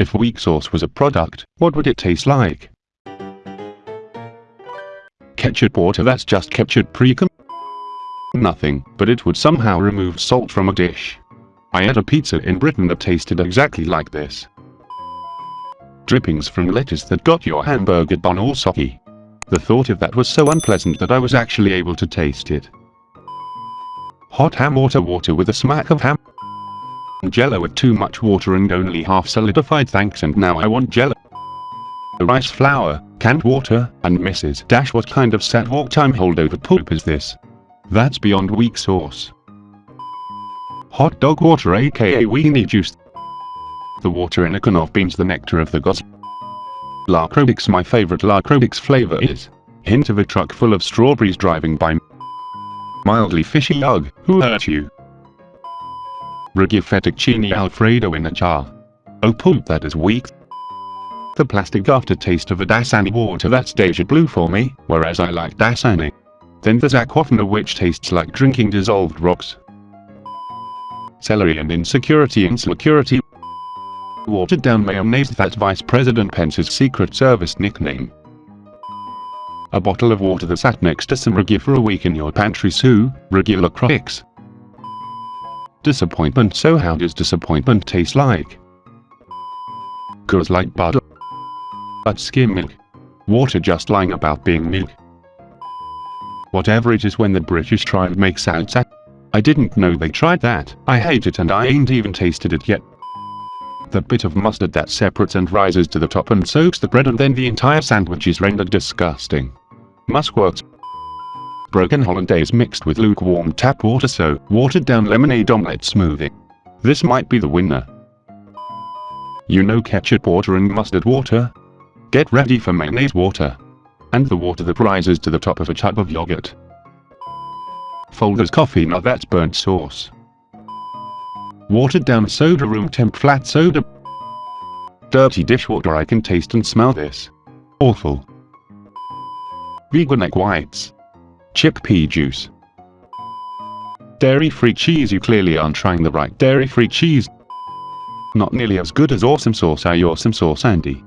If weak sauce was a product, what would it taste like? Ketchup water that's just ketchup precum? Nothing, but it would somehow remove salt from a dish. I ate a pizza in Britain that tasted exactly like this. Drippings from lettuce that got your hamburger bun all soggy. The thought of that was so unpleasant that I was actually able to taste it. Hot ham water water with a smack of ham. Jello with too much water and only half solidified thanks and now I want jello. Rice flour, canned water, and Mrs. Dash what kind of set walk time holdover poop is this? That's beyond weak sauce. Hot dog water aka weenie juice. The water in a can of beans the nectar of the gods. Lacrobix my favorite Lacrobix flavor is. Hint of a truck full of strawberries driving by. Mildly fishy ugh, who hurt you? Ragu fettuccine alfredo in a jar. Oh poop that is weak. The plastic aftertaste of a Dasani water that's deja blue for me, whereas I like Dasani. Then there's Aquafina which tastes like drinking dissolved rocks. Celery and insecurity insecurity. Watered down mayonnaise that's Vice President Pence's Secret Service nickname. A bottle of water that sat next to some Ragu for a week in your pantry Sue, regular. Disappointment so how does disappointment taste like? Goes like butter. But skim milk. Water just lying about being milk. Whatever it is when the British try and make salsa. I didn't know they tried that. I hate it and I ain't even tasted it yet. The bit of mustard that separates and rises to the top and soaks the bread and then the entire sandwich is rendered disgusting. Muskworks. Broken hollandaise mixed with lukewarm tap water so watered down lemonade omelette smoothie. This might be the winner. You know ketchup water and mustard water? Get ready for mayonnaise water and the water that rises to the top of a tub of yogurt. Folgers coffee now that's burnt sauce. Watered down soda room temp flat soda. Dirty dishwater I can taste and smell this. Awful. Vegan egg whites. Chickpea juice. Dairy-free cheese you clearly aren't trying the right dairy-free cheese. Not nearly as good as awesome sauce I awesome sauce Andy.